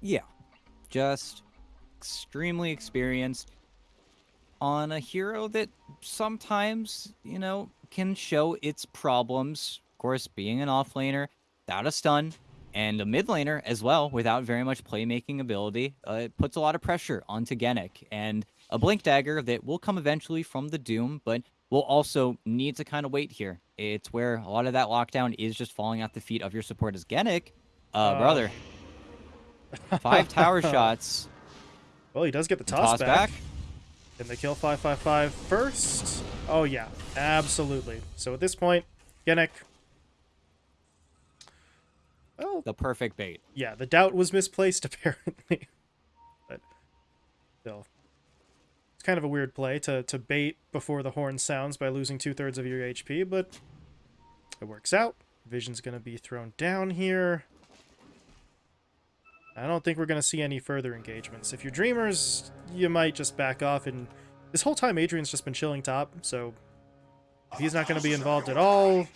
Yeah, just extremely experienced on a hero that sometimes, you know, can show its problems. Of course, being an offlaner, without a stun, and a mid laner as well, without very much playmaking ability, uh, it puts a lot of pressure onto Genic. And a Blink Dagger that will come eventually from the Doom, but will also need to kind of wait here. It's where a lot of that lockdown is just falling at the feet of your support as Genic. Uh, uh, brother. Five tower shots. Well, he does get the toss, toss back. back. Can they kill 555 first? Oh, yeah. Absolutely. So at this point, Genic... Well, the perfect bait. Yeah, the doubt was misplaced, apparently. but still. It's kind of a weird play to, to bait before the horn sounds by losing two-thirds of your HP, but it works out. Vision's going to be thrown down here. I don't think we're going to see any further engagements. If you're Dreamers, you might just back off. And this whole time, Adrian's just been chilling top, so if he's not going to be involved at all,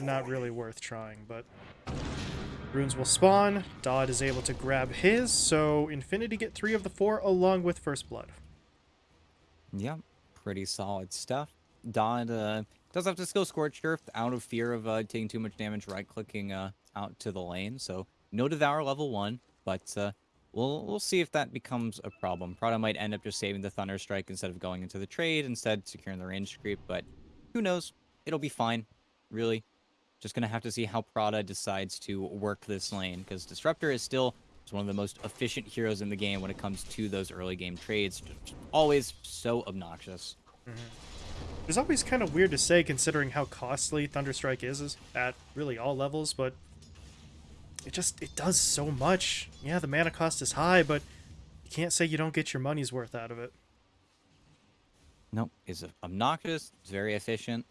not really worth trying. But runes will spawn. Dodd is able to grab his, so Infinity get three of the four along with First Blood. Yeah, pretty solid stuff. Dodd uh, does have to skill Scorched Earth out of fear of uh, taking too much damage right-clicking uh, out to the lane, so no Devour level 1 but uh, we'll we'll see if that becomes a problem. Prada might end up just saving the Thunder Strike instead of going into the trade, instead securing the range creep, but who knows? It'll be fine, really. Just gonna have to see how Prada decides to work this lane, because Disruptor is still one of the most efficient heroes in the game when it comes to those early game trades. Just always so obnoxious. Mm -hmm. It's always kind of weird to say considering how costly Thunderstrike is, is at really all levels, but it just, it does so much. Yeah, the mana cost is high, but you can't say you don't get your money's worth out of it. Nope, it's obnoxious, it's very efficient.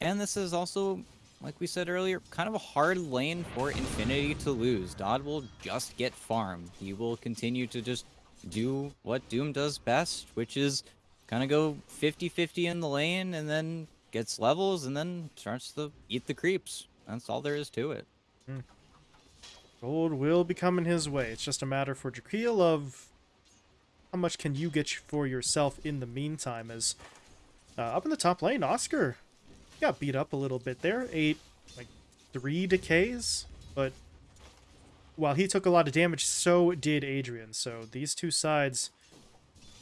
And this is also, like we said earlier, kind of a hard lane for Infinity to lose. Dodd will just get farm. He will continue to just do what Doom does best, which is kind of go 50-50 in the lane and then gets levels and then starts to eat the creeps. That's all there is to it. Hmm. Gold will be coming his way. It's just a matter for Drakeel of how much can you get for yourself in the meantime. As uh, up in the top lane, Oscar got beat up a little bit there. Ate like three decays, but while he took a lot of damage, so did Adrian. So these two sides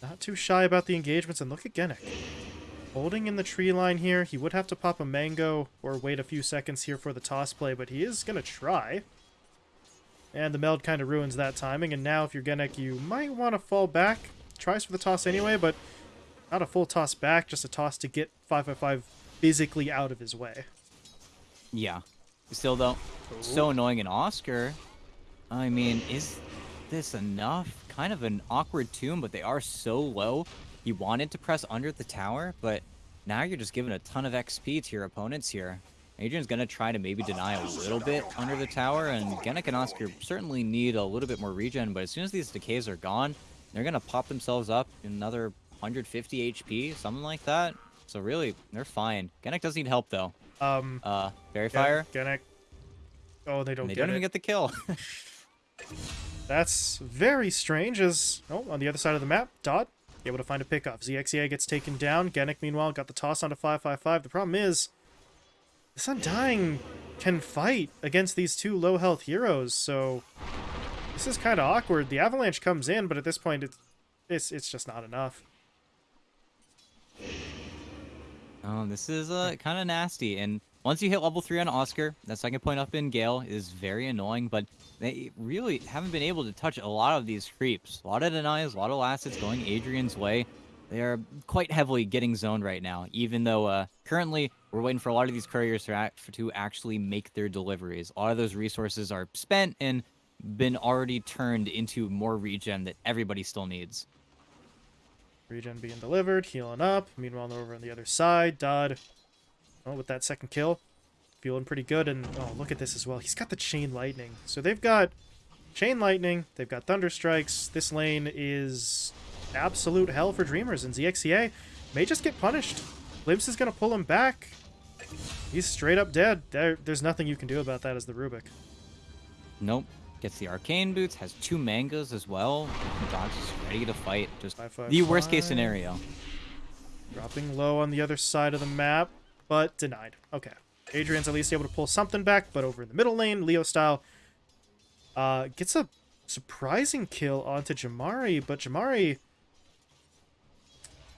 not too shy about the engagements. And look at Genic. Holding in the tree line here. He would have to pop a mango or wait a few seconds here for the toss play, but he is going to try. And the meld kind of ruins that timing, and now if you're Genic, you might want to fall back. Tries for the toss anyway, but not a full toss back, just a toss to get 555 physically out of his way. Yeah. Still, though, Ooh. so annoying in Oscar. I mean, is this enough? Kind of an awkward tomb, but they are so low. You wanted to press under the tower, but now you're just giving a ton of XP to your opponents here. Adrian's going to try to maybe deny a little bit under the tower, and Genic and Oscar certainly need a little bit more regen, but as soon as these decays are gone, they're going to pop themselves up another 150 HP, something like that. So really, they're fine. Genic does need help, though. Um, uh, Faerie Fire. Genic. Oh, they don't they don't even get the kill. That's very strange, as... Oh, on the other side of the map, Dodd able to find a pickoff. ZXCA gets taken down. Genic, meanwhile, got the toss onto 555. The problem is, this Undying can fight against these two low health heroes, so this is kind of awkward. The Avalanche comes in, but at this point, it's, it's, it's just not enough. Oh, this is uh, kind of nasty. And once you hit level 3 on Oscar, that second point up in Gale is very annoying, but they really haven't been able to touch a lot of these creeps. A lot of denies, a lot of assets going Adrian's way. They are quite heavily getting zoned right now, even though uh, currently we're waiting for a lot of these couriers to, act, to actually make their deliveries. A lot of those resources are spent and been already turned into more regen that everybody still needs. Regen being delivered, healing up. Meanwhile, over on the other side, Dodd, oh, with that second kill, feeling pretty good. And oh, look at this as well. He's got the Chain Lightning. So they've got Chain Lightning, they've got Thunder Strikes. This lane is absolute hell for Dreamers, and ZXCA may just get punished. Glimpse is going to pull him back. He's straight up dead. There, there's nothing you can do about that as the Rubik. Nope. Gets the arcane boots, has two mangas as well. Dodd is ready to fight. Just Five, five, the worst case scenario. Dropping low on the other side of the map, but denied. Okay. Adrian's at least able to pull something back, but over in the middle lane, Leo style uh, gets a surprising kill onto Jamari, but Jamari.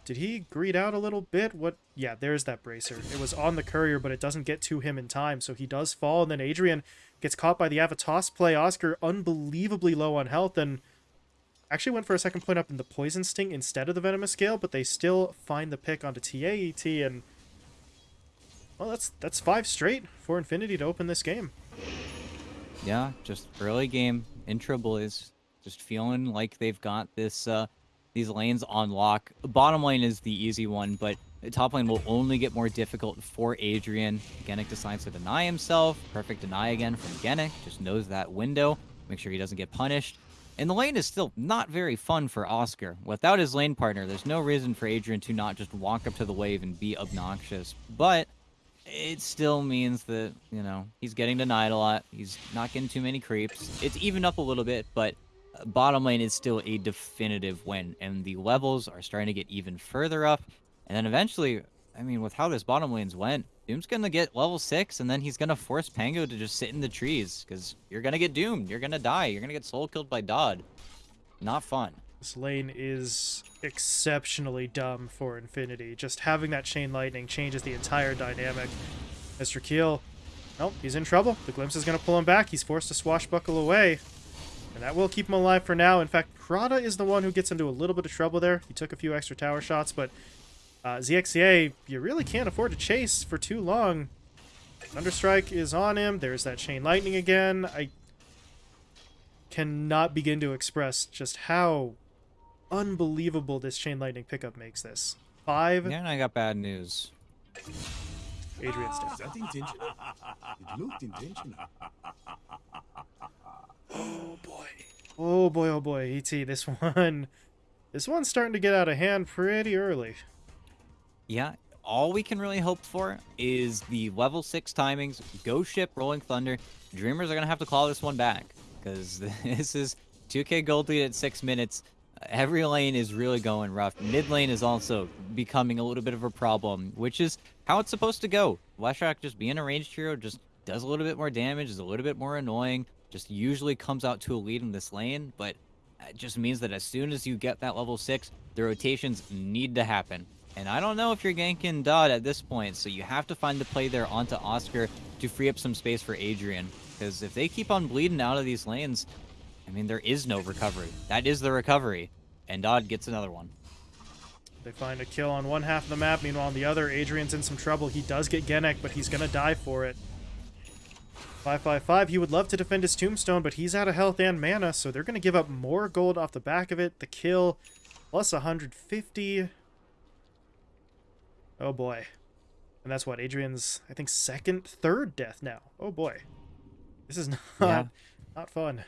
Did he greed out a little bit? What? Yeah, there's that bracer. It was on the courier, but it doesn't get to him in time, so he does fall, and then Adrian gets caught by the Avatos play. Oscar unbelievably low on health, and actually went for a second point up in the Poison Sting instead of the Venomous Scale, but they still find the pick onto TAET, and well, that's that's five straight for Infinity to open this game. Yeah, just early game, intro boys, just feeling like they've got this uh these lanes on lock. Bottom lane is the easy one, but top lane will only get more difficult for Adrian. Genic decides to deny himself. Perfect deny again from Genic. Just knows that window. Make sure he doesn't get punished. And the lane is still not very fun for Oscar. Without his lane partner, there's no reason for Adrian to not just walk up to the wave and be obnoxious. But it still means that, you know, he's getting denied a lot. He's not getting too many creeps. It's evened up a little bit, but bottom lane is still a definitive win. And the levels are starting to get even further up. And then eventually, I mean, with how this bottom lanes went, Doom's to get level 6, and then he's to force Pango to just sit in the trees. Because you're to get doomed. You're to die. You're to get soul killed by Dodd. Not fun. This lane is exceptionally dumb for Infinity. Just having that chain lightning changes the entire dynamic. Mr. Keel, nope, he's in trouble. The glimpse is to pull him back. He's forced to swashbuckle away. And that will keep him alive for now. In fact, Prada is the one who gets into a little bit of trouble there. He took a few extra tower shots, but uh, ZXCA, you really can't afford to chase for too long. Thunderstrike is on him. There's that chain lightning again. I cannot begin to express just how unbelievable this chain lightning pickup makes this. Five, Yeah, and I got bad news. Adrian's dead. Is that intentional? It looked intentional. Oh boy. Oh boy, oh boy, ET, this one. This one's starting to get out of hand pretty early. Yeah, all we can really hope for is the level 6 timings, Ghost Ship, Rolling Thunder. Dreamers are going to have to call this one back. Because this is 2k gold lead at 6 minutes. Every lane is really going rough. Mid lane is also becoming a little bit of a problem, which is how it's supposed to go. Leshrac just being a ranged hero just does a little bit more damage, is a little bit more annoying, just usually comes out to a lead in this lane, but it just means that as soon as you get that level 6, the rotations need to happen. And I don't know if you're ganking Dodd at this point, so you have to find the play there onto Oscar to free up some space for Adrian. Because if they keep on bleeding out of these lanes, I mean, there is no recovery. That is the recovery. And Dodd gets another one. They find a kill on one half of the map. Meanwhile, on the other, Adrian's in some trouble. He does get Genic, but he's going to die for it. 555, he would love to defend his tombstone, but he's out of health and mana, so they're going to give up more gold off the back of it. The kill, plus 150. Oh boy. And that's what, Adrian's, I think, second, third death now. Oh boy. This is not, Yeah. not fun.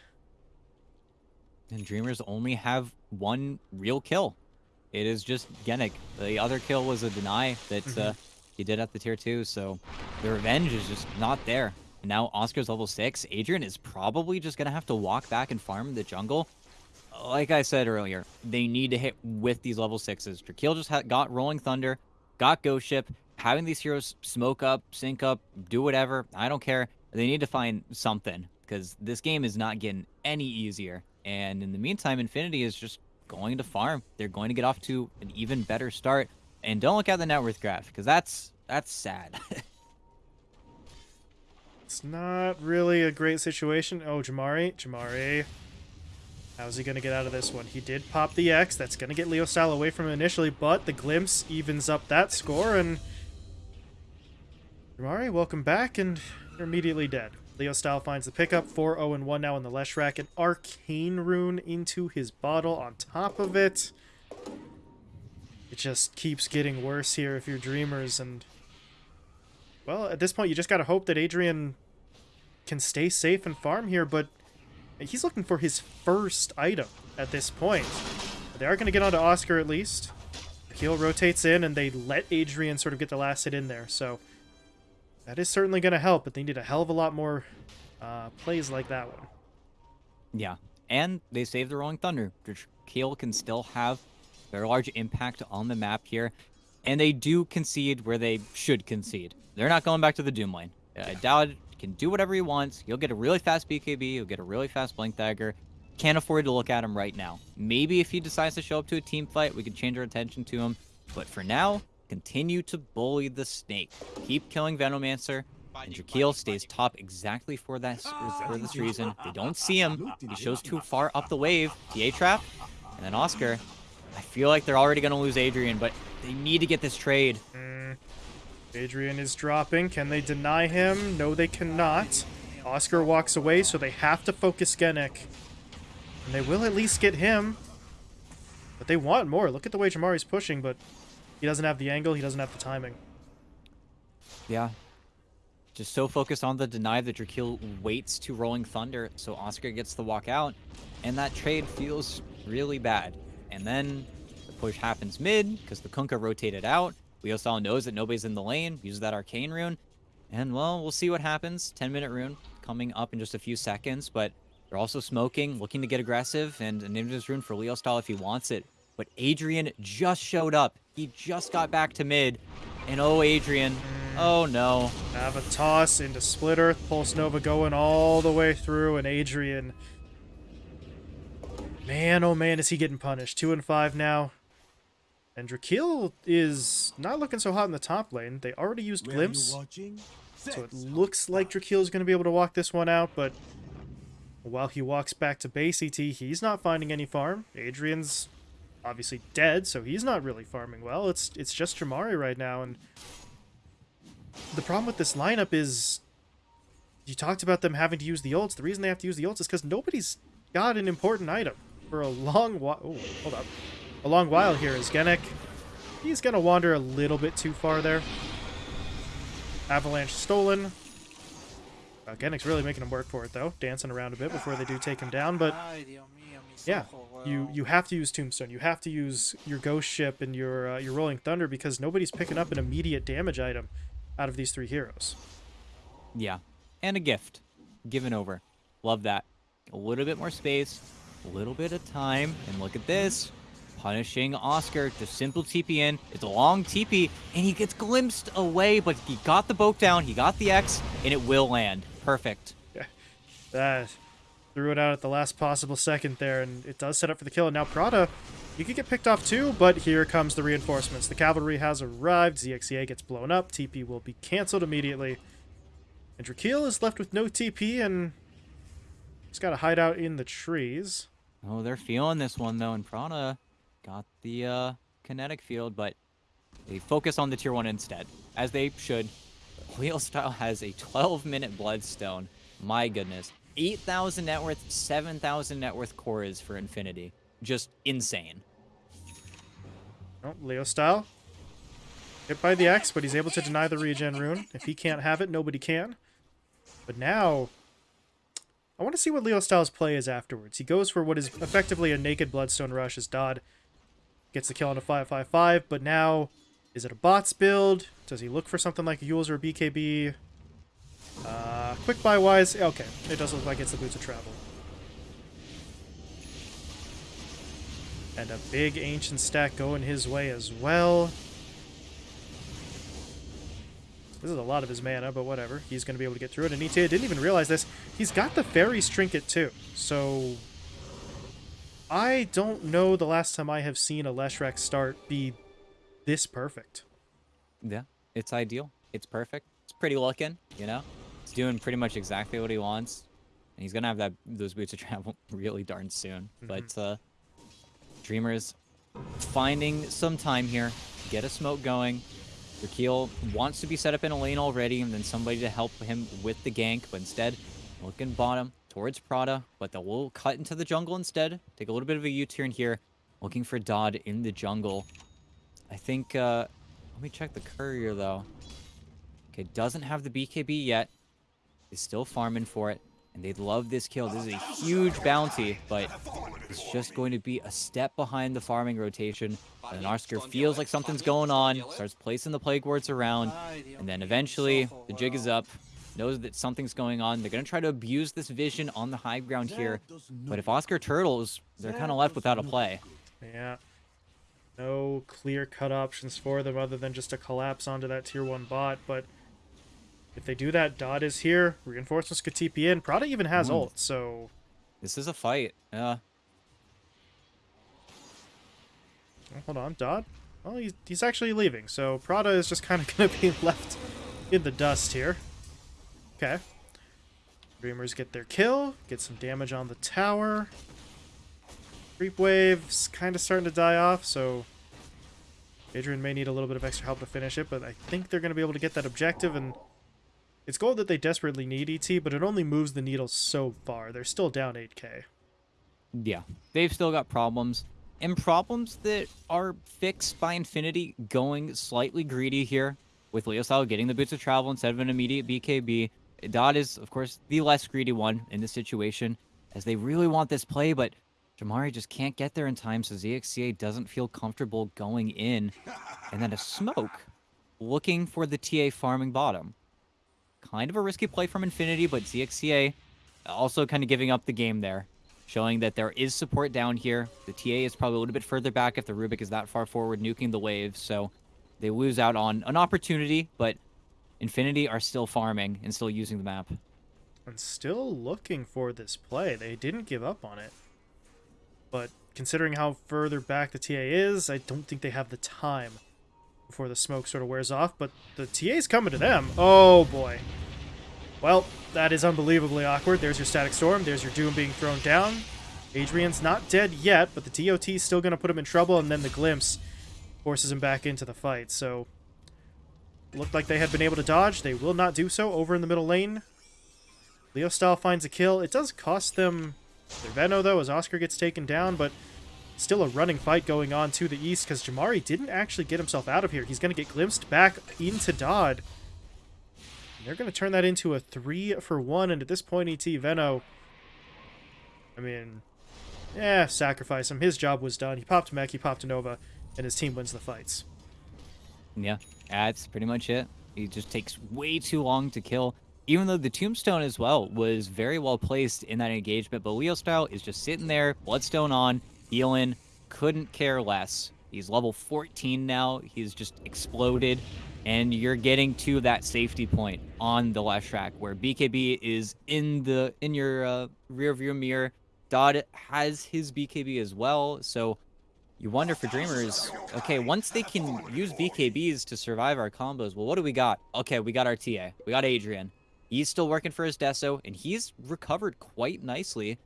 And Dreamers only have one real kill. It is just Genic. The other kill was a deny that uh, he did at the tier 2, so the revenge is just not there. Now Oscar's level 6. Adrian is probably just going to have to walk back and farm the jungle. Like I said earlier, they need to hit with these level 6s. Drakeel just got Rolling Thunder, got Ghost Ship. Having these heroes smoke up, sync up, do whatever, I don't care. They need to find something because this game is not getting any easier. And in the meantime, Infinity is just going to farm. They're going to get off to an even better start. And don't look at the net worth graph because that's that's sad. It's not really a great situation. Oh, Jamari. Jamari. How's he going to get out of this one? He did pop the X. That's going to get Leo Style away from him initially, but the glimpse evens up that score, and Jamari, welcome back, and you're immediately dead. Leo Style finds the pickup, 4-0-1 now in the Leshrac, an Arcane Rune into his bottle on top of it. It just keeps getting worse here if you're Dreamers, and... Well, at this point, you just gotta hope that Adrian can stay safe and farm here, but he's looking for his first item at this point. They are gonna get onto Oscar at least. Keel rotates in, and they let Adrian sort of get the last hit in there, so that is certainly gonna help, but they need a hell of a lot more uh, plays like that one. Yeah, and they saved the Rolling Thunder. Keel can still have very large impact on the map here, and they do concede where they should concede. They're not going back to the Doom lane. I Dodd can do whatever he wants. He'll get a really fast BKB. He'll get a really fast Blink Dagger. Can't afford to look at him right now. Maybe if he decides to show up to a team fight, we can change our attention to him. But for now, continue to bully the snake. Keep killing Venomancer. And Drakeel stays top exactly for that for this reason. They don't see him. He shows too far up the wave. TA trap. And then Oscar. I feel like they're already going to lose Adrian, but they need to get this trade. Mm. Adrian is dropping. Can they deny him? No, they cannot. Oscar walks away, so they have to focus Genic. And they will at least get him. But they want more. Look at the way Jamari's pushing, but he doesn't have the angle. He doesn't have the timing. Yeah. Just so focused on the deny that Drakeel waits to Rolling Thunder, so Oscar gets the walk out. And that trade feels really bad. And then the push happens mid, because the Kunkka rotated out. Leo Style knows that nobody's in the lane, uses that Arcane rune. And, well, we'll see what happens. 10-minute rune coming up in just a few seconds, but they're also smoking, looking to get aggressive, and an Invis rune for Leo Style if he wants it. But Adrian just showed up. He just got back to mid. And oh, Adrian. Oh, no. Have a toss into Split Earth. Pulse Nova going all the way through, and Adrian... Man, oh man, is he getting punished. Two and five now. And Drakeel is not looking so hot in the top lane. They already used Glimpse. So it looks like Drakeel is going to be able to walk this one out, but while he walks back to base ET, he's not finding any farm. Adrian's obviously dead, so he's not really farming well. It's it's just Jamari right now, and the problem with this lineup is you talked about them having to use the ults. The reason they have to use the ults is because nobody's got an important item for a long while. Oh, hold up. A long while here is Genic. He's going to wander a little bit too far there. Avalanche stolen. Uh, Genic's really making him work for it, though. Dancing around a bit before they do take him down, but... Yeah, you you have to use Tombstone. You have to use your Ghost Ship and your uh, your Rolling Thunder because nobody's picking up an immediate damage item out of these three heroes. Yeah, and a gift given over. Love that. A little bit more space, a little bit of time, and look at this. Punishing Oscar, just simple TP in. It's a long TP, and he gets glimpsed away, but he got the boat down, he got the X, and it will land. Perfect. Yeah. That threw it out at the last possible second there, and it does set up for the kill. And now Prada, you could get picked off too, but here comes the reinforcements. The cavalry has arrived. ZXCA gets blown up. TP will be canceled immediately. And Drakeel is left with no TP, and he's got to hide out in the trees. Oh, they're feeling this one, though, and Prada got the uh, kinetic field, but they focus on the tier 1 instead, as they should. Leo Style has a 12-minute Bloodstone. My goodness. 8,000 net worth, 7,000 net worth cores for Infinity. Just insane. Oh, style Hit by the X, but he's able to deny the regen rune. If he can't have it, nobody can. But now, I want to see what Leo Styles' play is afterwards. He goes for what is effectively a naked Bloodstone Rush as Dodd gets the kill on a 555, but now, is it a bots build? Does he look for something like Eul's or BKB? Uh, quick buy wise, okay, it does look like it's the Boots of Travel. And a big Ancient stack going his way as well. This is a lot of his mana, but whatever. He's going to be able to get through it. And Itea didn't even realize this. He's got the Fairy's Trinket too. So I don't know the last time I have seen a Leshrac start be this perfect. Yeah, it's ideal. It's perfect. It's pretty looking, you know? He's doing pretty much exactly what he wants. And he's going to have that those boots of travel really darn soon. Mm -hmm. But uh, Dreamers finding some time here. Get a smoke going. Drakeel wants to be set up in a lane already and then somebody to help him with the gank. But instead, looking bottom towards Prada. But they will cut into the jungle instead. Take a little bit of a U-turn here. Looking for Dodd in the jungle. I think... Uh, let me check the courier, though. Okay, doesn't have the BKB yet is still farming for it. And they love this kill. This is a huge bounty, but it's just going to be a step behind the farming rotation. And Oscar feels like something's going on, starts placing the plague wards around, and then eventually the jig is up. Knows that something's going on. They're going to try to abuse this vision on the high ground here. But if Oscar turtles, they're kind of left without a play. Yeah. No clear-cut options for them other than just to collapse onto that tier 1 bot, but if they do that, Dodd is here. Reinforcements could TP in. Prada even has Mm. ult, so This is a fight. Yeah. Oh, hold on, Dodd. Well, he's, he's actually leaving, so Prada is just kind of going to be left in the dust here. Okay. Dreamers get their kill, get some damage on the tower. Creep wave's kind of starting to die off, so Adrian may need a little bit of extra help to finish it, but I think they're going to be able to get that objective, and it's gold that they desperately need ET, but it only moves the needle so far. They're still down 8k. Yeah. They've still got problems. And problems that are fixed by Infinity going slightly greedy here. With Leo Style getting the boots of travel instead of an immediate BKB. Dodd is, of course, the less greedy one in this situation. As they really want this play, but Jamari just can't get there in time, so ZXCA doesn't feel comfortable going in. And then a smoke looking for the TA farming bottom. Kind of a risky play from Infinity, but ZXCA also kind of giving up the game there showing that there is support down here. The TA is probably a little bit further back if the Rubik is that far forward, nuking the waves. So they lose out on an opportunity, but Infinity are still farming and still using the map. and still looking for this play. They didn't give up on it. But considering how further back the TA is, I don't think they have the time before the smoke sort of wears off. But the TA's coming to them. Oh boy. Well, that is unbelievably awkward. There's your Static Storm. There's your Doom being thrown down. Adrian's not dead yet, but the TOT's still going to put him in trouble, and then the Glimpse forces him back into the fight. So, looked like they had been able to dodge. They will not do so over in the middle lane. Leo Style finds a kill. It does cost them their Veno, though, as Oscar gets taken down, but still a running fight going on to the east because Jamari didn't actually get himself out of here. He's going to get glimpsed back into Dodd. And they're going to turn that into a three for one, and at this point, ET Veno, I mean, yeah, sacrifice him. His job was done. He popped Mech, he popped Nova, and his team wins the fights. Yeah, that's pretty much it. He just takes way too long to kill. Even though the tombstone as well was very well placed in that engagement, but Leo style is just sitting there, bloodstone on, healing, couldn't care less. He's level 14 now. He's just exploded, and you're getting to that safety point on the last track where BKB is in the in your uh, rear view mirror. Dodd has his BKB as well, so you wonder for Dreamers, okay, once they can use BKBs to survive our combos, well, what do we got? Okay, we got our TA. We got Adrian. He's still working for his Deso, and he's recovered quite nicely.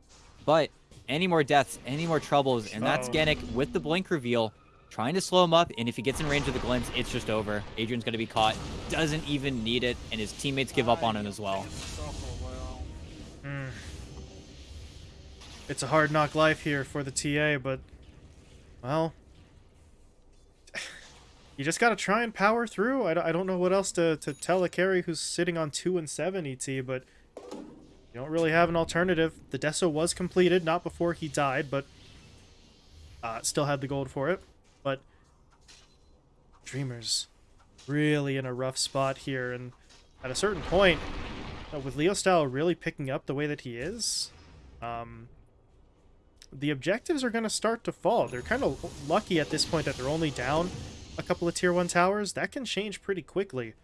But any more deaths, any more troubles, and that's. Genic with the Blink reveal, trying to slow him up, and if he gets in range of the glimpse, it's just over. Adrian's going to be caught, doesn't even need it, and his teammates give up on him as well. Hmm. It's a hard knock life here for the TA, but well, you just gotta try and power through. I, I don't know what else to, to tell a carry who's sitting on two and seven ET, but you don't really have an alternative. The Deso was completed, not before he died, but uh, still had the gold for it. But Dreamers really in a rough spot here, and at a certain point, uh, with Leo Style really picking up the way that he is, um, the objectives are going to start to fall. They're kind of lucky at this point that they're only down a couple of tier 1 towers. That can change pretty quickly.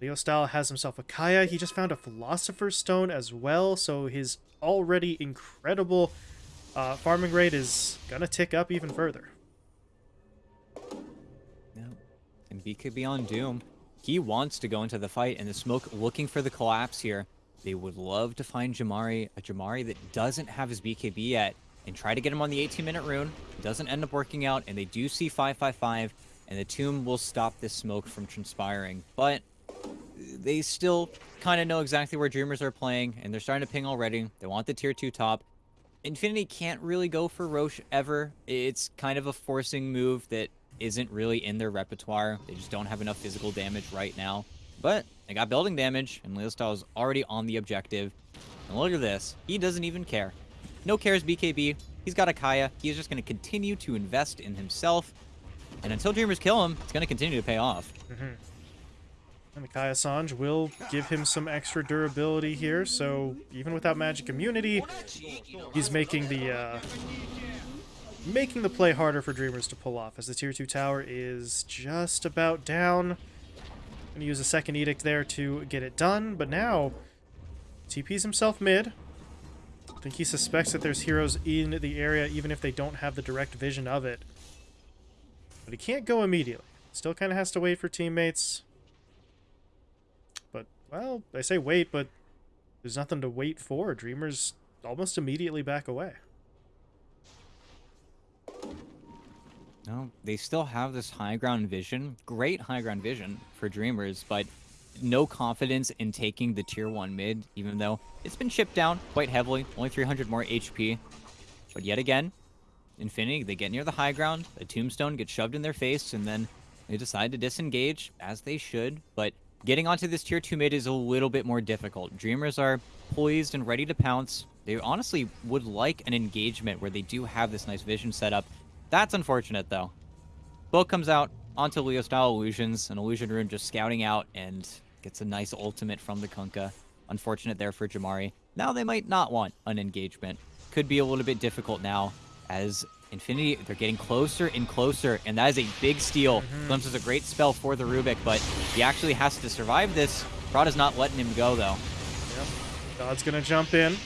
Leo Style has himself a Kaya. He just found a Philosopher's Stone as well, so his already incredible uh, farming rate is going to tick up even further. Yeah. And BKB on Doom. He wants to go into the fight, and the smoke looking for the collapse here. They would love to find Jamari, a Jamari that doesn't have his BKB yet, and try to get him on the 18 minute rune. It Doesn't end up working out, and they do see 555, and the tomb will stop this smoke from transpiring. But they still kind of know exactly where Dreamers are playing, and they're starting to ping already. They want the tier 2 top. Infinity can't really go for Rosh ever. It's kind of a forcing move that isn't really in their repertoire. They just don't have enough physical damage right now. But they got building damage, and Leo Style is already on the objective. And look at this. He doesn't even care. No cares BKB. He's got a Kaya. He's just going to continue to invest in himself. And until Dreamers kill him, it's going to continue to pay off. And the Kaya Sanj will give him some extra durability here, so even without magic immunity, he's making the uh, making the play harder for Dreamers to pull off, as the tier 2 tower is just about down. Gonna use a second edict there to get it done, but now TP's himself mid. I think he suspects that there's heroes in the area, even if they don't have the direct vision of it. But he can't go immediately. Still kind of has to wait for teammates. But, well, I say wait, but there's nothing to wait for. Dreamers almost immediately back away. No, they still have this high ground vision. Great high ground vision for Dreamers, but no confidence in taking the tier 1 mid, even though it's been chipped down quite heavily. Only 300 more HP. But yet again, Infinity, they get near the high ground, a tombstone gets shoved in their face, and then they decide to disengage, as they should. But getting onto this tier 2 mid is a little bit more difficult. Dreamers are poised and ready to pounce. They honestly would like an engagement where they do have this nice vision set up. That's unfortunate, though. Bo comes out onto Leo style illusions, an illusion rune just scouting out and gets a nice ultimate from the Kunkka. Unfortunate there for Jamari. Now they might not want an engagement. Could be a little bit difficult now as Infinity, they're getting closer and closer, and that is a big steal. Mhm. Glimpse is a great spell for the Rubik, but he actually has to survive this. Prada's not letting him go, though. Yep. God's gonna jump in.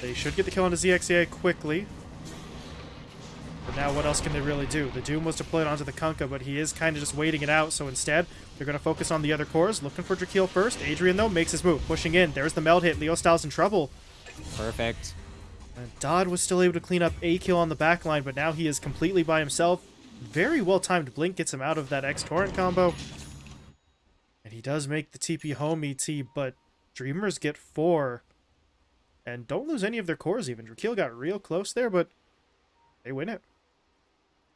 They should get the kill onto ZXCA quickly. But now what else can they really do? The Doom was deployed onto the Kunkka, but he is kind of just waiting it out, so instead, they're going to focus on the other cores, looking for Drakeel first. Adrian, though, makes his move, pushing in. There's the meld hit. Leo Styles in trouble. Perfect. And Dodd was still able to clean up a kill on the back line, but now he is completely by himself. Very well timed Blink gets him out of that X-Torrent combo. And he does make the TP home ET, but Dreamers get four. And don't lose any of their cores even. Drakeel got real close there, but they win it.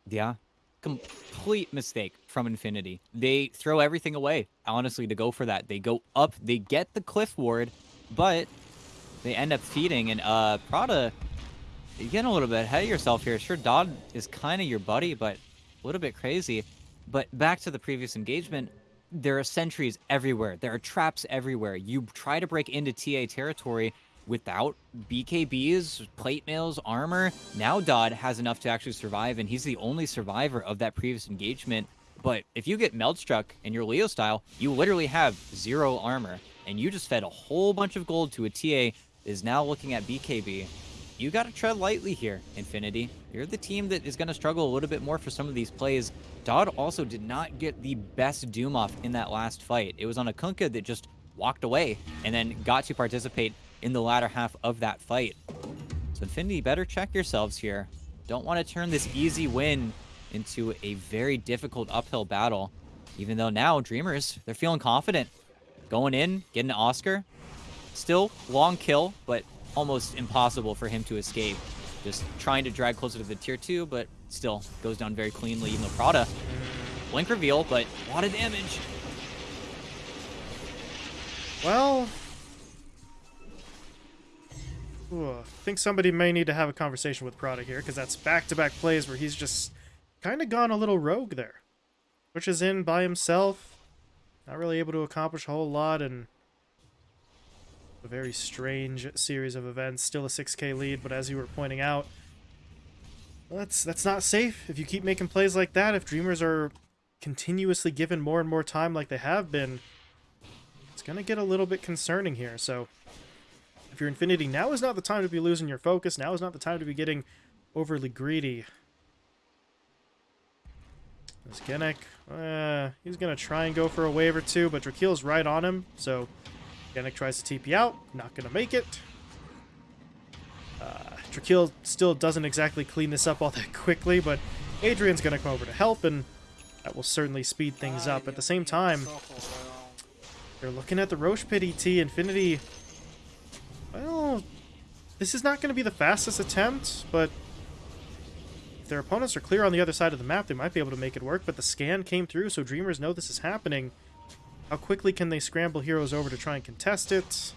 Yeah. Complete mistake from Infinity. They throw everything away, honestly, to go for that. They go up, they get the cliff ward, but they end up feeding. And uh Prada, you're getting a little bit ahead of yourself here. Sure, Dodd is kind of your buddy, but a little bit crazy. But back to the previous engagement, there are sentries everywhere. There are traps everywhere. You try to break into TA territory without BKBs, plate mails, armor. Now Dodd has enough to actually survive, and he's the only survivor of that previous engagement. But if you get meld struck in your Leo style, you literally have zero armor, and you just fed a whole bunch of gold to a TA is now looking at BKB. You gotta tread lightly here, Infinity. You're the team that is gonna struggle a little bit more for some of these plays. Dodd also did not get the best Doom off in that last fight. It was on a Kunkka that just walked away and then got to participate in the latter half of that fight. So Infinity, better check yourselves here. Don't want to turn this easy win into a very difficult uphill battle. Even though now Dreamers, they're feeling confident. Going in, getting an Oscar. Still long kill, but almost impossible for him to escape. Just trying to drag closer to the tier 2, but still goes down very cleanly, even though Prada. Blink reveal, but a lot of damage. Well, Ooh, I think somebody may need to have a conversation with Prada here, because that's back-to-back plays where he's just kind of gone a little rogue there. Pushes in by himself, not really able to accomplish a whole lot, and a very strange series of events. Still a 6k lead, but as you were pointing out, that's that's not safe. If you keep making plays like that, if Dreamers are continuously given more and more time like they have been, it's going to get a little bit concerning here. So if you're Infinity, now is not the time to be losing your focus. Now is not the time to be getting overly greedy. This Genic, uh, he's going to try and go for a wave or two, but Drakeel's right on him, so Genic tries to TP out. Not going to make it. Uh, still doesn't exactly clean this up all that quickly, but Adrian's going to come over to help, and that will certainly speed things up. At the same time, they're looking at the Rosh Pit ET. Infinity, well, this is not going to be the fastest attempt, but if their opponents are clear on the other side of the map, they might be able to make it work. But the scan came through, so Dreamers know this is happening. How quickly can they scramble heroes over to try and contest it?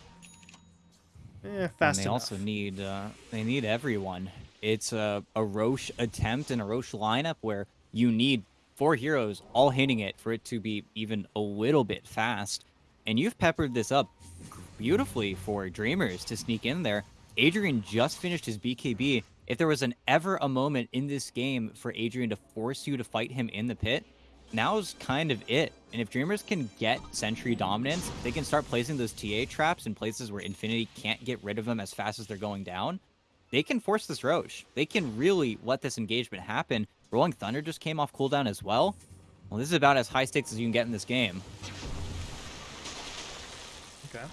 Eh, fast and they enough. also need uh, they need everyone. It's a, a Rosh attempt and a Rosh lineup where you need four heroes all hitting it for it to be even a little bit fast. And you've peppered this up beautifully for Dreamers to sneak in there. Adrian just finished his BKB. If there was an ever a moment in this game for Adrian to force you to fight him in the pit, now's kind of it. And if Dreamers can get Sentry dominance, they can start placing those TA traps in places where Infinity can't get rid of them as fast as they're going down. They can force this Rosh. They can really let this engagement happen. Rolling Thunder just came off cooldown as well. Well, this is about as high stakes as you can get in this game. Okay.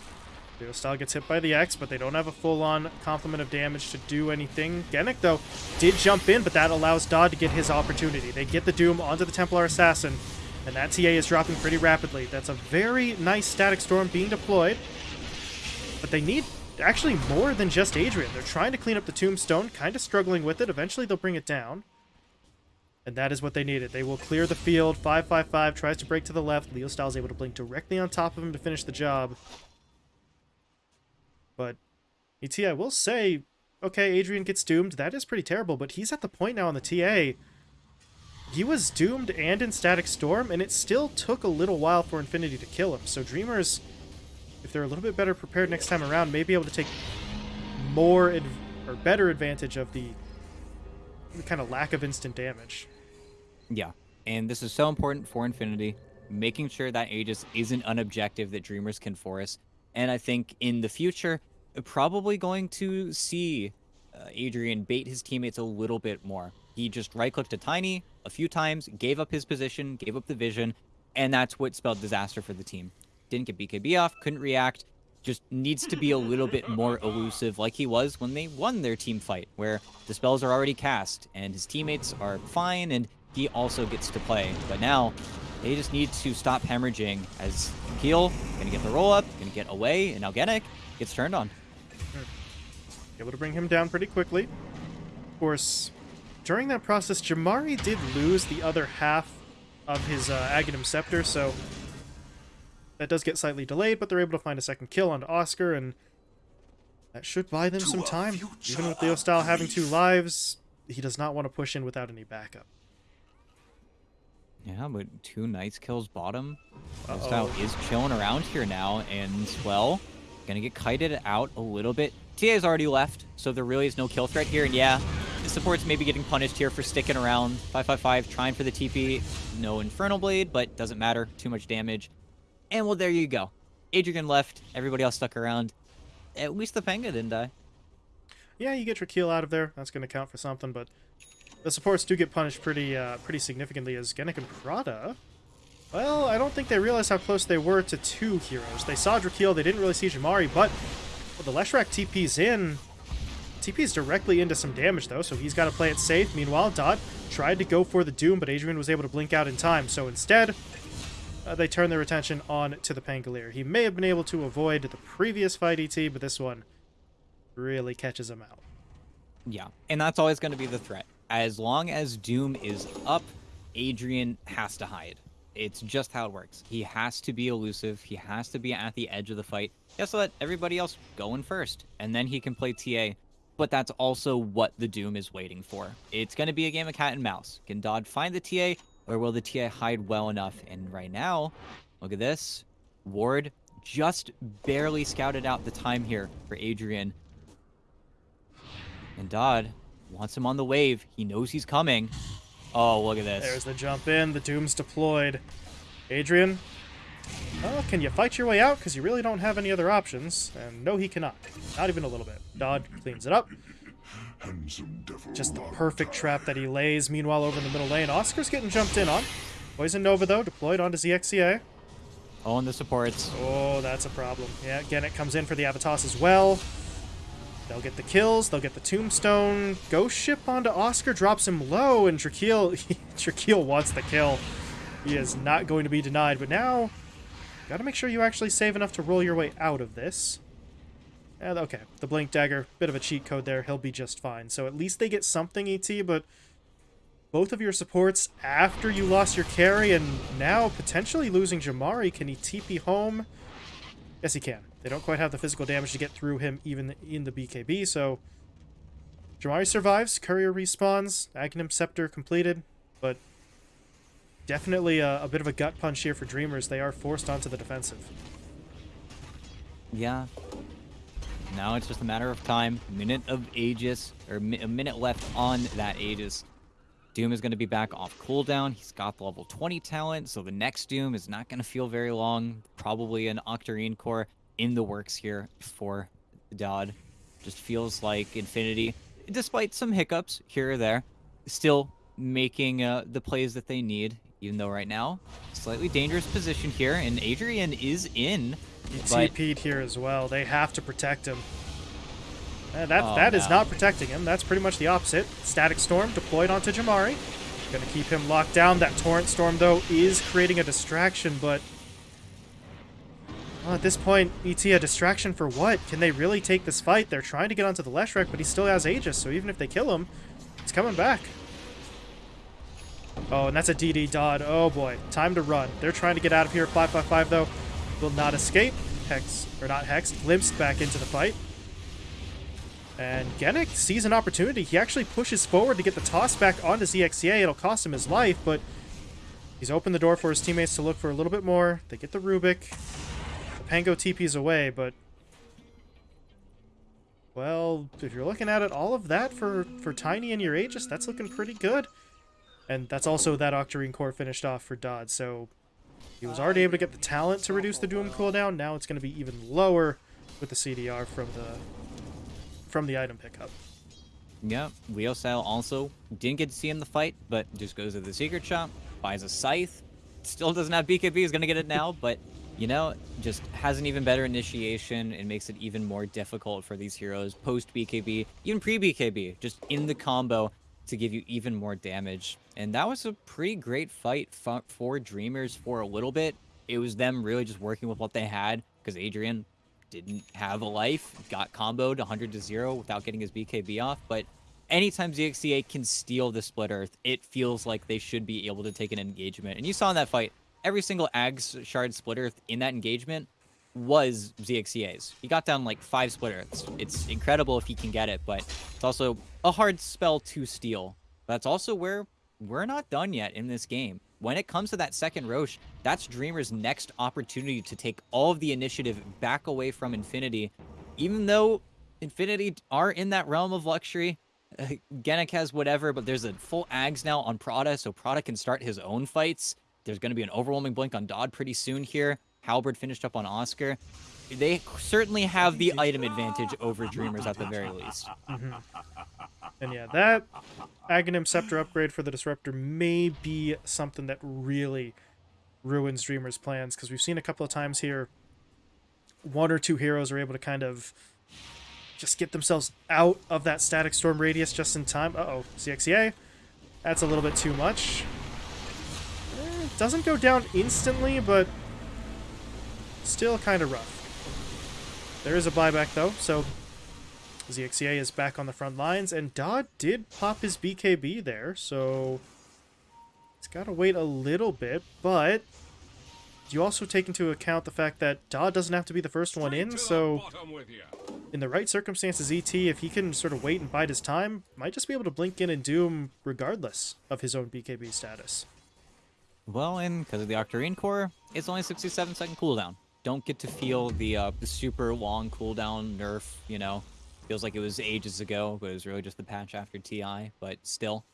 Leo Style gets hit by the X, but they don't have a full-on complement of damage to do anything. Genic, though, did jump in, but that allows Dodd to get his opportunity. They get the Doom onto the Templar Assassin, and that TA is dropping pretty rapidly. That's a very nice Static Storm being deployed, but they need actually more than just Adrian. They're trying to clean up the Tombstone, kind of struggling with it. Eventually, they'll bring it down. And that is what they needed. They will clear the field. 555 tries to break to the left. Leo Styles able to blink directly on top of him to finish the job. But ET, I will say, okay, Adrian gets doomed. That is pretty terrible, but he's at the point now on the TA. He was doomed and in Static Storm, and it still took a little while for Infinity to kill him. So Dreamers, if they're a little bit better prepared next time around, may be able to take more or better advantage of the, the kind of lack of instant damage. Yeah, and this is so important for Infinity, making sure that Aegis isn't an objective that Dreamers can force. And I think in the future, probably going to see uh, Adrian bait his teammates a little bit more. He just right clicked a tiny a few times, gave up his position, gave up the vision, and that's what spelled disaster for the team. Didn't get BKB off, couldn't react, just needs to be a little bit more elusive like he was when they won their team fight, where the spells are already cast and his teammates are fine and he also gets to play. But now, they just need to stop hemorrhaging as Keel gonna get the roll up, gonna get away, and now Genic gets turned on. Able to bring him down pretty quickly. Of course, during that process, Jamari did lose the other half of his uh, Aghanim Scepter, so that does get slightly delayed, but they're able to find a second kill on Oscar, and that should buy them To some time. Even with Leo Style having two lives, he does not want to push in without any backup. Yeah, but two Knights kills bottom. Uh-oh. Style is chilling around here now, and well, gonna get kited out a little bit. TA has already left, so there really is no kill threat here. And yeah, the support's maybe getting punished here for sticking around. 555 trying for the TP. No Infernal Blade, but doesn't matter. Too much damage. And well, there you go. Adrian left. Everybody else stuck around. At least the Penga didn't die. Yeah, you get your kill out of there. That's going to count for something, but the supports do get punished pretty uh, pretty significantly as Genic and Prada. Well, I don't think they realized how close they were to two heroes. They saw Drakeel, they didn't really see Jamari, but well, the Leshrac TP's in. TP's directly into some damage, though, so he's got to play it safe. Meanwhile, Dodd tried to go for the Doom, but Adrian was able to blink out in time. So instead, uh, they turn their attention on to the Pangolier. He may have been able to avoid the previous fight ET, but this one really catches him out. Yeah, and that's always going to be the threat. As long as Doom is up, Adrian has to hide. It's just how it works. He has to be elusive. He has to be at the edge of the fight. He has to let everybody else go in first, and then he can play TA. But that's also what the Doom is waiting for. It's going to be a game of cat and mouse. Can Dodd find the TA, or will the TA hide well enough? And right now, look at this. Ward just barely scouted out the time here for Adrian. And Dodd wants him on the wave. He knows he's coming. Oh, look at this. There's the jump in. The Doom's deployed. Adrian, oh, can you fight your way out? Because you really don't have any other options. And no, he cannot. Not even a little bit. Dodd cleans it up. Devil. Just the perfect trap that he lays. Meanwhile, over in the middle lane, Oscar's getting jumped in on. Poison Nova, though, deployed onto ZXCA. Oh, and the supports. Oh, that's a problem. Yeah, again, it comes in for the Avatos as well. They'll get the kills, they'll get the tombstone. Ghost ship onto Oscar, drops him low, and Drakeel, Drakeel wants the kill. He is not going to be denied, but now, gotta make sure you actually save enough to roll your way out of this. And, okay, the Blink Dagger, bit of a cheat code there, he'll be just fine. So at least they get something, ET, but both of your supports after you lost your carry and now potentially losing Jamari, can he TP home? Yes, he can. They don't quite have the physical damage to get through him even in the BKB, so Jamari survives, Courier respawns, Aghanim Scepter completed, but definitely a, a bit of a gut punch here for Dreamers. They are forced onto the defensive. Yeah. Now it's just a matter of time. Minute of Aegis, or a minute left on that Aegis. Doom is going to be back off cooldown. He's got the level 20 talent, so the next Doom is not going to feel very long. Probably an Octarine core in the works here for Dodd. Just feels like Infinity, despite some hiccups here or there, still making uh, the plays that they need. Even though right now, slightly dangerous position here, and Adrian is in. He But- TP'd here as well. They have to protect him. Uh, that Oh, that is no. not protecting him. That's pretty much the opposite. Static Storm deployed onto Jamari. Gonna keep him locked down. That Torrent Storm, though, is creating a distraction, but... Well, at this point, ET, a distraction for what? Can they really take this fight? They're trying to get onto the Leshrac, but he still has Aegis, so even if they kill him, he's coming back. Oh, and that's a DD Dodd. Oh boy, time to run. They're trying to get out of here. 555 though will not escape. Hex, or not Hex, glimpsed back into the fight. And Genic sees an opportunity. He actually pushes forward to get the toss back onto ZXCA. It'll cost him his life, but he's opened the door for his teammates to look for a little bit more. They get the Rubik. Pango TP's away, but well, if you're looking at it, all of that for, for Tiny and your Aegis, that's looking pretty good. And that's also that Octarine core finished off for Dodd, so he was already able to get the talent to reduce the Doom cooldown. Now it's going to be even lower with the CDR from the from the item pickup. Yeah, Leo Style also didn't get to see him the fight, but just goes to the secret shop, buys a scythe. Still doesn't have BKB, he's gonna get it now, but you know, just has an even better initiation and makes it even more difficult for these heroes post BKB, even pre BKB, just in the combo to give you even more damage. And that was a pretty great fight for, for Dreamers for a little bit. It was them really just working with what they had because Adrian didn't have a life, got comboed 100 to 0 without getting his BKB off. But anytime ZXCA can steal the Split Earth, it feels like they should be able to take an engagement. And you saw in that fight, every single Ags Shard Split Earth in that engagement was ZXCA's. He got down like five Split Earths. It's incredible if he can get it, but it's also a hard spell to steal. That's also where we're not done yet in this game. When it comes to that second Rosh, that's Dreamer's next opportunity to take all of the initiative back away from Infinity. Even though Infinity are in that realm of luxury, uh, Genic has whatever, but there's a full Ags now on Prada, so Prada can start his own fights. There's going to be an overwhelming blink on Dodd pretty soon here. Halberd finished up on Oscar. They certainly have the item advantage over Dreamers at the very least. Mm-hmm. And yeah, that Aghanim Scepter upgrade for the Disruptor may be something that really ruins Dreamer's plans, because we've seen a couple of times here, one or two heroes are able to kind of just get themselves out of that Static Storm radius just in time. Uh-oh, ZXCA. That's a little bit too much. Doesn't go down instantly, but still kind of rough. There is a buyback, though, so ZXCA is back on the front lines, and Dodd did pop his BKB there, so it's got to wait a little bit, but you also take into account the fact that Dodd doesn't have to be the first one in, so in the right circumstances, ET, if he can sort of wait and bide his time, might just be able to blink in and Doom regardless of his own BKB status. Well, and because of the Octarine core, it's only 67 second cooldown. Don't get to feel the uh, super long cooldown nerf. You know, feels like it was ages ago, but it was really just the patch after TI. But still,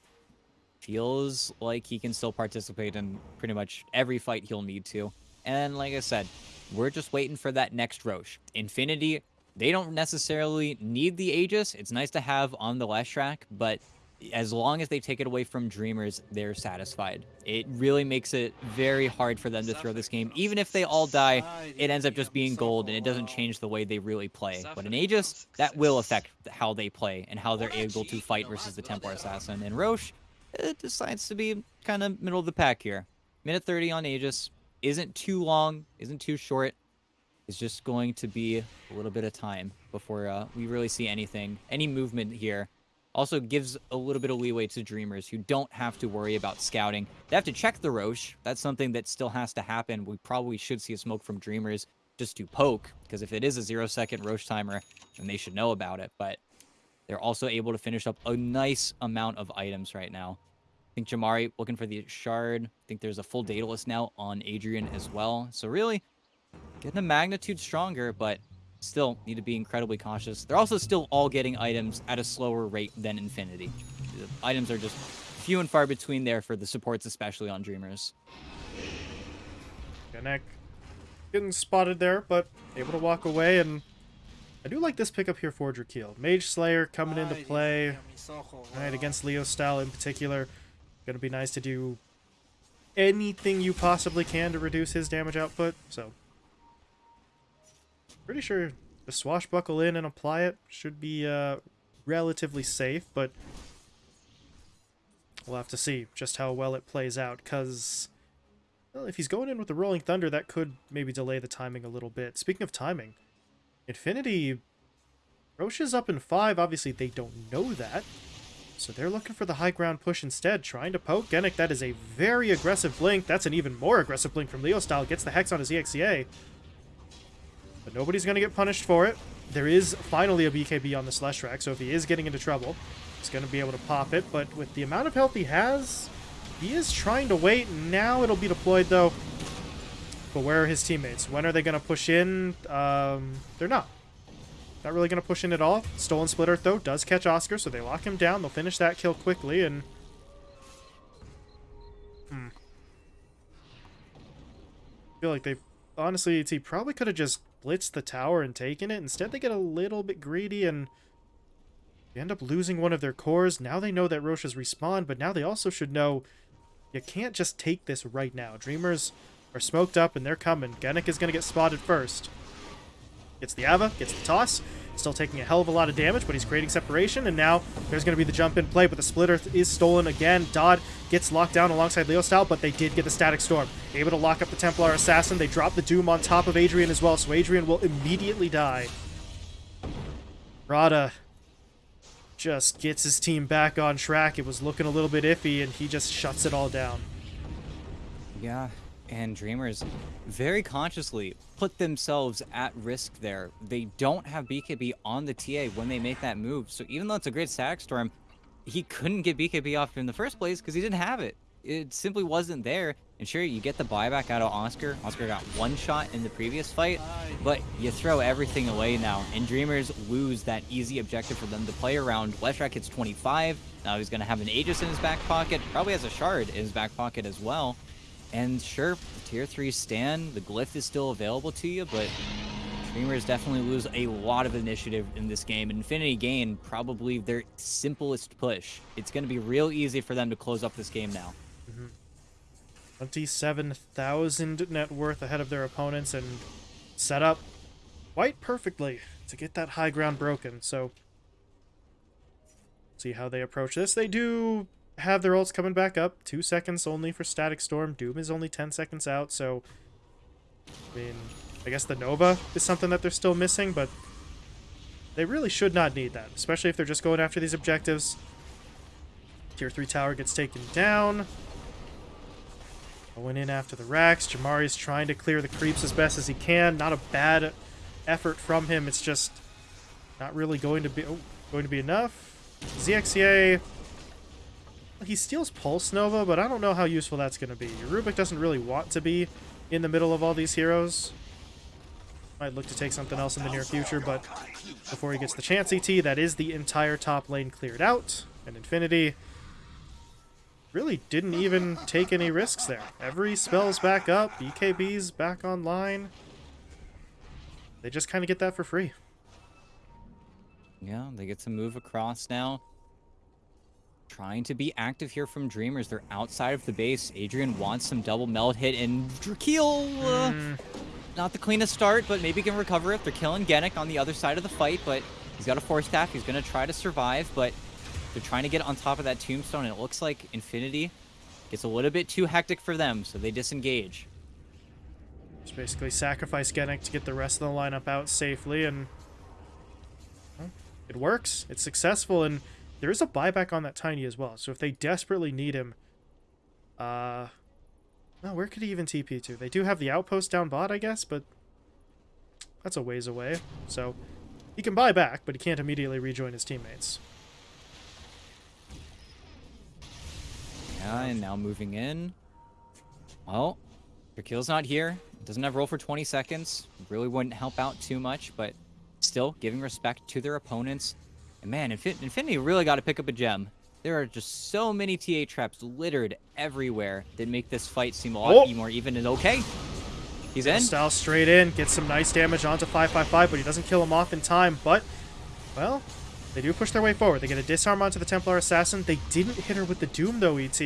feels like he can still participate in pretty much every fight he'll need to. And like I said, we're just waiting for that next Rosh. Infinity, they don't necessarily need the Aegis. It's nice to have on the Leshrac, but as long as they take it away from Dreamers, they're satisfied. It really makes it very hard for them to throw this game. Even if they all die, it ends up just being gold, and it doesn't change the way they really play. But in Aegis, that will affect how they play and how they're able to fight versus the Templar Assassin. And Rosh it decides to be kind of middle of the pack here. Minute 30 on Aegis. Isn't too long, isn't too short. It's just going to be a little bit of time before uh, we really see anything, any movement here. Also gives a little bit of leeway to Dreamers who don't have to worry about scouting. They have to check the Rosh. That's something that still has to happen. We probably should see a smoke from Dreamers just to poke, because if it is a zero second Rosh timer, then they should know about it. But they're also able to finish up a nice amount of items right now. I think Jamari looking for the shard. I think there's a full Daedalus now on Adrian as well. So really, getting a magnitude stronger, but still need to be incredibly cautious. They're also still all getting items at a slower rate than Infinity. The items are just few and far between there for the supports, especially on Dreamers. Genic getting spotted there, but able to walk away. And I do like this pickup here for Drakeel. Mage Slayer coming into play. Right, against Leo style in particular. Gonna be nice to do anything you possibly can to reduce his damage output. So, pretty sure the swashbuckle in and apply it should be uh, relatively safe, but we'll have to see just how well it plays out. Because well, if he's going in with the Rolling Thunder, that could maybe delay the timing a little bit. Speaking of timing, Infinity Rosh is up in five. Obviously, they don't know that. So they're looking for the high ground push instead, trying to poke Genic. That is a very aggressive blink. That's an even more aggressive blink from Leo Style. Gets the Hex on his ZXCA. But nobody's going to get punished for it. There is finally a BKB on the Leshrac, so if he is getting into trouble, he's going to be able to pop it. But with the amount of health he has, he is trying to wait. Now it'll be deployed, though. But where are his teammates? When are they going to push in? Um, they're not. Not really going to push in at all. Stolen Split Earth, though, does catch Oscar, so they lock him down. They'll finish that kill quickly, and... Hmm. I feel like they... Honestly, he probably could have just blitzed the tower and taken it. Instead, they get a little bit greedy, and... They end up losing one of their cores. Now they know that Rosh has respawned, but now they also should know you can't just take this right now. Dreamers are smoked up, and they're coming. Genic is going to get spotted first. Gets the Ava, gets the toss. Still taking a hell of a lot of damage, but he's creating separation, and now there's going to be the jump in play, but the splitter is stolen again. Dodd gets locked down alongside Leo Style, but they did get the Static Storm. Able to lock up the Templar Assassin. They drop the Doom on top of Adrian as well, so Adrian will immediately die. Prada just gets his team back on track. It was looking a little bit iffy, and he just shuts it all down. Yeah, and Dreamers very consciously put themselves at risk there. They don't have BKB on the TA when they make that move. So even though it's a great static storm, he couldn't get BKB off in the first place because he didn't have it. It simply wasn't there. And sure, you get the buyback out of Oscar. Oscar got one shot in the previous fight, but you throw everything away now. And Dreamers lose that easy objective for them to play around. Leshrac hits 25. Now he's going to have an Aegis in his back pocket. Probably has a Shard in his back pocket as well. And sure, tier 3 stand, the glyph is still available to you, but Dreamers definitely lose a lot of initiative in this game. Infinity Gain, probably their simplest push. It's going to be real easy for them to close up this game now. Mm -hmm. 27,000 net worth ahead of their opponents and set up quite perfectly to get that high ground broken. So, see how they approach this. They do have their ults coming back up. Two seconds only for Static Storm. Doom is only 10 seconds out, so... I mean, I guess the Nova is something that they're still missing, but... They really should not need that, especially if they're just going after these objectives. Tier 3 tower gets taken down. Going in after the racks. Jamari's trying to clear the creeps as best as he can. Not a bad effort from him. It's just not really going to be oh, going to be enough. ZXCA he steals Pulse Nova, but I don't know how useful that's going to be. Rubik doesn't really want to be in the middle of all these heroes. Might look to take something else in the near future, but before he gets the chance ET, that is the entire top lane cleared out. And Infinity really didn't even take any risks there. Every spell's back up, BKB's back online. They just kind of get that for free. Yeah, they get to move across now. Trying to be active here from Dreamers. They're outside of the base. Adrian wants some double meld hit, and Drakeel, uh, mm. not the cleanest start, but maybe can recover it. They're killing Genic on the other side of the fight, but he's got a Force Staff. He's going to try to survive, but they're trying to get on top of that Tombstone, and it looks like Infinity gets a little bit too hectic for them, so they disengage. Just basically sacrifice Genic to get the rest of the lineup out safely, and well, it works. It's successful, and there is a buyback on that Tiny as well, so if they desperately need him, uh, well, where could he even TP to? They do have the outpost down bot, I guess, but that's a ways away. So he can buy back, but he can't immediately rejoin his teammates. Yeah, and now moving in. Well, Drakeel's not here. Doesn't have roll for 20 seconds. Really wouldn't help out too much, but still giving respect to their opponents. And man, Infin- Infinity really got to pick up a gem. There are just so many TA traps littered everywhere that make this fight seem a lot Oh. more even and okay. He's in. Style straight in, gets some nice damage onto 555, but he doesn't kill him off in time. But, well, they do push their way forward. They get a disarm onto the Templar Assassin. They didn't hit her with the Doom, though, ET.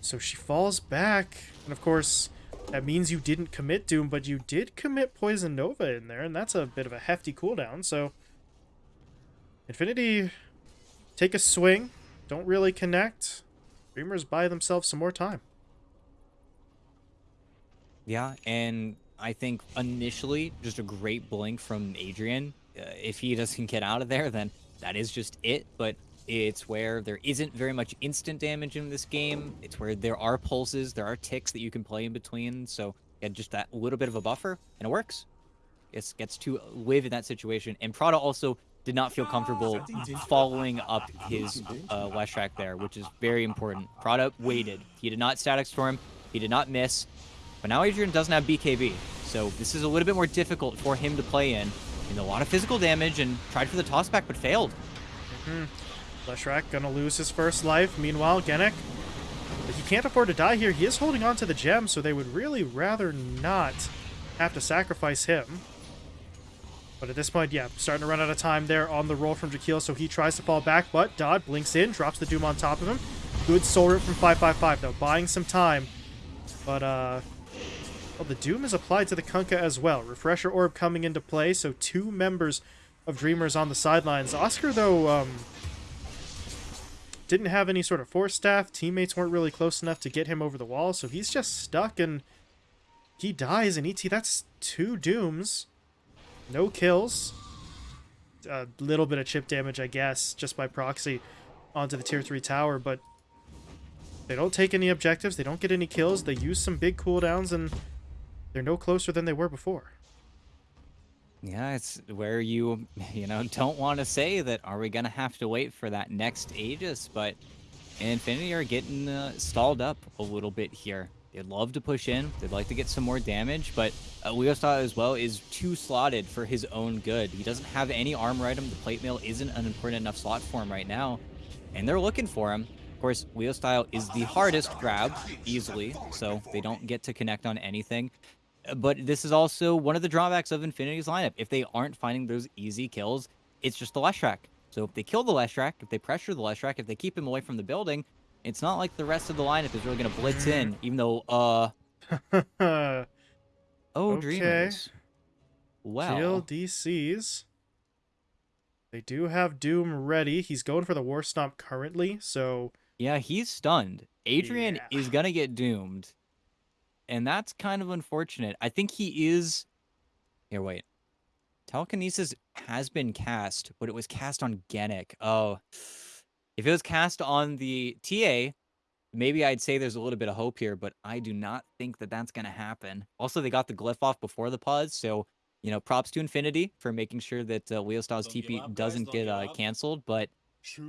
So she falls back. And, of course, that means you didn't commit Doom, but you did commit Poison Nova in there, and that's a bit of a hefty cooldown. So, Infinity take a swing. Don't really connect. Dreamers buy themselves some more time. Yeah, and I think initially just a great blink from Adrian. Uh, if he doesn't get out of there, then that is just it. But it's where there isn't very much instant damage in this game. It's where there are pulses, there are ticks that you can play in between. So yeah, just that little bit of a buffer, and it works. It gets to live in that situation. And Prada also did not feel comfortable following up his uh, last track there, which is very important. Prada waited. He did not static storm. He did not miss. But now Adrian doesn't have BKB, so this is a little bit more difficult for him to play in. And a lot of physical damage and tried for the tossback, but failed. Leshrac gonna lose his first life. Meanwhile, Genic, he can't afford to die here. He is holding on to the gem, so they would really rather not have to sacrifice him. But at this point, yeah, starting to run out of time there on the roll from Drakeel, so he tries to fall back, but Dodd blinks in, drops the Doom on top of him. Good soul rip from 555, though, buying some time. But, uh, well, the Doom is applied to the Kunkka as well. Refresher Orb coming into play, so two members of Dreamers on the sidelines. Oscar, though, um, didn't have any sort of force staff. Teammates weren't really close enough to get him over the wall, so he's just stuck and he dies. And ET, that's two Dooms. No kills. A little bit of chip damage, I guess, just by proxy onto the tier 3 tower, but they don't take any objectives. They don't get any kills. They use some big cooldowns, and they're no closer than they were before. Yeah, it's where you, you know, don't want to say that are we going to have to wait for that next Aegis, but Infinity are getting uh, stalled up a little bit here. They'd love to push in. They'd like to get some more damage, but uh, Leo Style as well is too slotted for his own good. He doesn't have any armor item. The plate mail isn't an important enough slot for him right now, and they're looking for him. Of course, Leo Style is the hardest grab, easily, so they don't get to connect on anything. Uh, But this is also one of the drawbacks of Infinity's lineup. If they aren't finding those easy kills, it's just the Leshrac. So if they kill the Leshrac, if they pressure the Leshrac, if they keep him away from the building, it's not like the rest of the lineup is really going to blitz in, even though, uh, oh, Okay. Dreamers. Kill Well, DCs. They do have Doom ready. He's going for the War Stomp currently, so yeah, he's stunned. Adrian Yeah. is going to get doomed. And that's kind of unfortunate. I think he is. Here, wait. Telekinesis has been cast, but it was cast on Genic. Oh. If it was cast on the TA, maybe I'd say there's a little bit of hope here, but I do not think that that's going to happen. Also, they got the glyph off before the pause, so, you know, props to Infinity for making sure that uh, Leo Styles Don't TP up, doesn't get uh, canceled, but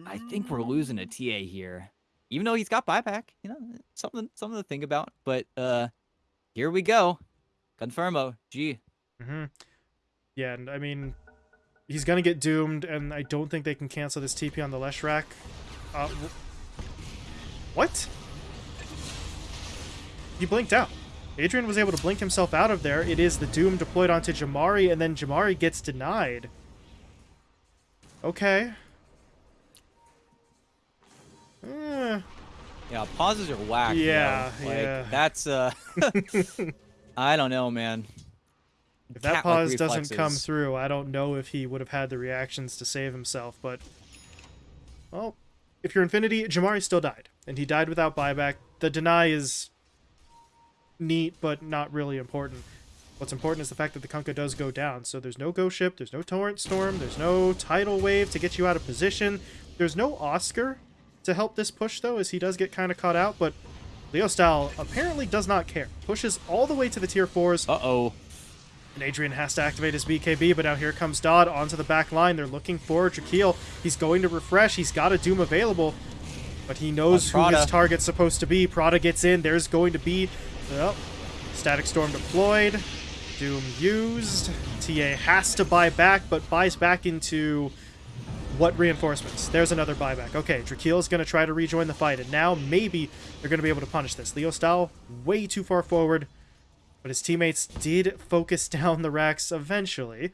I think we're losing a TA here. Even though he's got buyback, you know, something something to think about. But uh here we go. Confirmo. G. hmm yeah, and I mean, he's gonna get doomed, and I don't think they can cancel this TP on the Leshrac. Uh, what? He blinked out. Adrian was able to blink himself out of there. It is the Doom deployed onto Jamari, and then Jamari gets denied. Okay. Eh, Yeah, pauses are whack. Yeah, though. Like, yeah. That's uh I don't know, man. If that pause doesn't come through, I don't know if he would have had the reactions to save himself, but well, if you're Infinity, Jamari still died, and he died without buyback. The deny is neat, but not really important. What's important is the fact that the Kunkka does go down, so there's no Ghost Ship, there's no Torrent Storm, there's no Tidal Wave to get you out of position, there's no Oscar to help this push, though, as he does get kind of caught out, but Leo Style apparently does not care. Pushes all the way to the tier 4s, Uh-oh. And Adrian has to activate his BKB, but now here comes Dodd onto the back line. They're looking for Drakeel. He's going to refresh. He's got a Doom available, but he knows who his target's supposed to be. Prada gets in. There's going to be well, Static Storm deployed. Doom used. TA has to buy back, but buys back into what reinforcements? There's another buyback. Okay, Drakeel going to try to rejoin the fight, and now maybe they're going to be able to punish this. Leo Style way too far forward, but his teammates did focus down the racks eventually.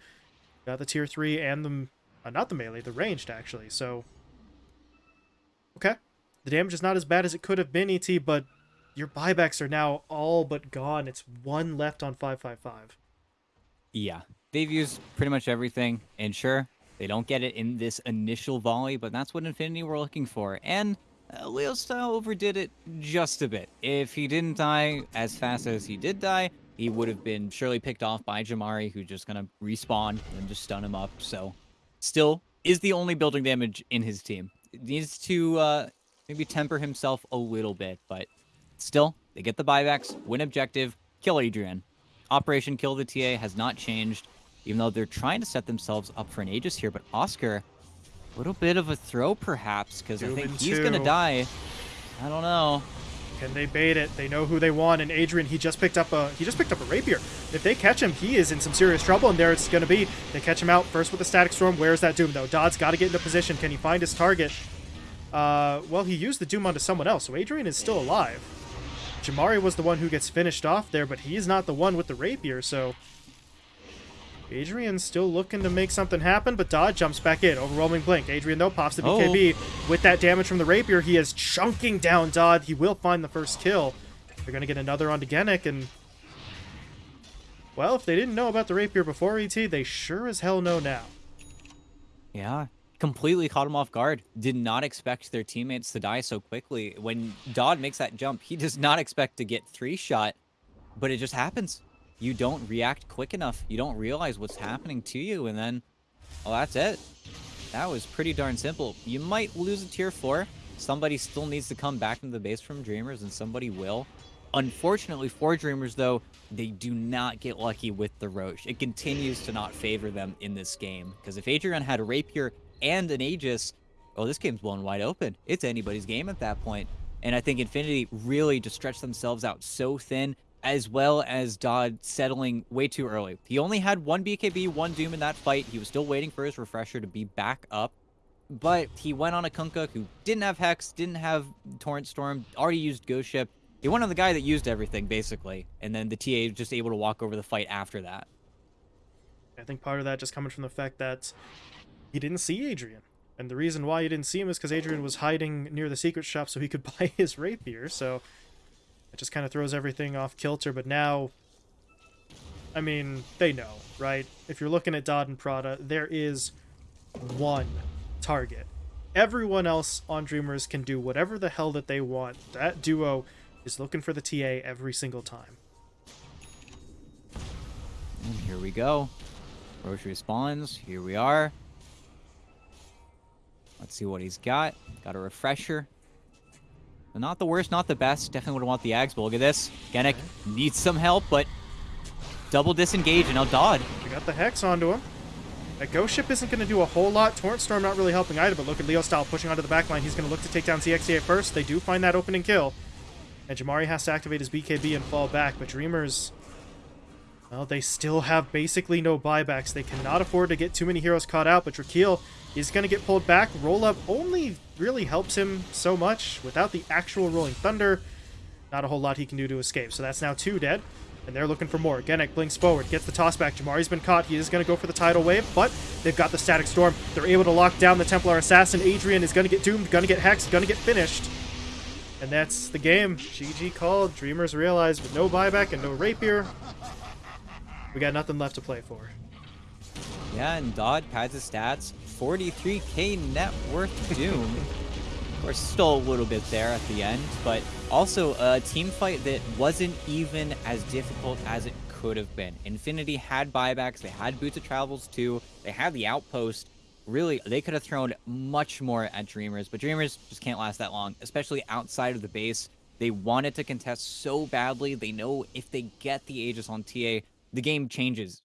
Got the tier 3 and the... Uh, not the melee, the ranged, actually, so... Okay. The damage is not as bad as it could have been, ET, but your buybacks are now all but gone. It's one left on 555. Yeah, they've used pretty much everything, and sure, they don't get it in this initial volley, but that's what Infinity were looking for. And uh, Leo Style overdid it just a bit. If he didn't die as fast as he did die, he would have been surely picked off by Jamari, who's just to respawn and just stun him up. So, still is the only building damage in his team. needs to uh, maybe temper himself a little bit, but still, they get the buybacks, win objective, kill Adrian. Operation Kill the TA has not changed even though they're trying to set themselves up for an Aegis here. But Oscar, little bit of a throw perhaps, because I think he's going to die. I don't know. Can they bait it? They know who they want, and Adrian, he just picked up a he just picked up a rapier. If they catch him, he is in some serious trouble, and there it's going to be. They catch him out first with the static storm. Where's that doom though? Dodd's got to get into position. Can he find his target? Uh, well, he used the doom onto someone else, so Adrian is still alive. Jamari was the one who gets finished off there, but he's not the one with the rapier, so Adrian's still looking to make something happen, but Dodd jumps back in. Overwhelming Blink. Adrian, though, pops the BKB. Oh. With that damage from the Rapier, he is chunking down Dodd. He will find the first kill. They're going to get another onto Genic, and... Well, if they didn't know about the Rapier before ET, they sure as hell know now. Yeah, completely caught him off guard. Did not expect their teammates to die so quickly. When Dodd makes that jump, he does not expect to get three-shot, but it just happens you don't react quick enough. You don't realize what's happening to you, and then, well, that's it. That was pretty darn simple. You might lose a tier 4. Somebody still needs to come back into the base from Dreamers, and somebody will. Unfortunately for Dreamers, though, they do not get lucky with the Rosh. It continues to not favor them in this game. Because if Adrian had a Rapier and an Aegis, oh, this game's blown wide open. It's anybody's game at that point. And I think Infinity really just stretched themselves out so thin as well as Dodd settling way too early. He only had one BKB, one Doom in that fight. He was still waiting for his refresher to be back up. But he went on a Kunkka who didn't have Hex, didn't have Torrent Storm, already used Ghost Ship. He went on the guy that used everything, basically. And then the TA was just able to walk over the fight after that. I think part of that just coming from the fact that he didn't see Adrian. And the reason why he didn't see him is because Adrian was hiding near the secret shop so he could buy his rapier. So it just kind of throws everything off kilter, but now, I mean, they know, right? If you're looking at Dodd and Prada, there is one target. Everyone else on Dreamers can do whatever the hell that they want. That duo is looking for the TA every single time. And here we go. Rosh spawns. Here we are. Let's see what he's got. Got a refresher. Not the worst, not the best. Definitely would want the Ags, but look at this. Genic okay. needs some help, but double disengage, and now Dodd. We got the Hex onto him. That Ghost Ship isn't going to do a whole lot. Torrent Storm not really helping either, but look at Leo Style pushing onto the backline. He's going to look to take down ZXCA first. They do find that opening kill. And Jamari has to activate his BKB and fall back, but Dreamers... Well, they still have basically no buybacks. They cannot afford to get too many heroes caught out, but Drakeel is going to get pulled back. Roll up only really helps him so much. Without the actual Rolling Thunder, not a whole lot he can do to escape. So that's now two dead, and they're looking for more. Genic blinks forward, gets the toss back. Jamari's been caught. He is going to go for the Tidal Wave, but they've got the Static Storm. They're able to lock down the Templar Assassin. Adrian is going to get doomed, going to get hexed, going to get finished. And that's the game. GG called. Dreamers realized with no buyback and no rapier, we got nothing left to play for. Yeah, and Dodd pads his stats. 43k net worth Doom. of course, still a little bit there at the end, but also a team fight that wasn't even as difficult as it could have been. Infinity had buybacks, they had Boots of Travels too, they had the Outpost. Really, they could have thrown much more at Dreamers, but Dreamers just can't last that long, especially outside of the base. They wanted to contest so badly. They know if they get the Aegis on TA, the game changes